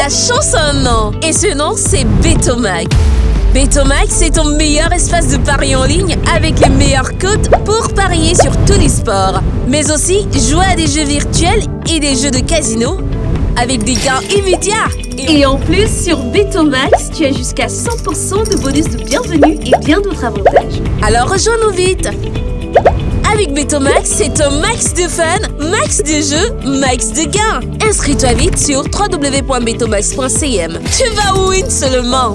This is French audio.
La chance a un nom et ce nom c'est Betomac. Betomac, c'est ton meilleur espace de paris en ligne avec les meilleurs codes pour parier sur tous les sports. Mais aussi jouer à des jeux virtuels et des jeux de casino avec des gains immédiats. Et en plus, sur Betomax, tu as jusqu'à 100% de bonus de bienvenue et bien d'autres avantages. Alors rejoins-nous vite avec Betomax, c'est un max de fun, max de jeux, max de gains. Inscris-toi vite sur www.betomax.cm. Tu vas win seulement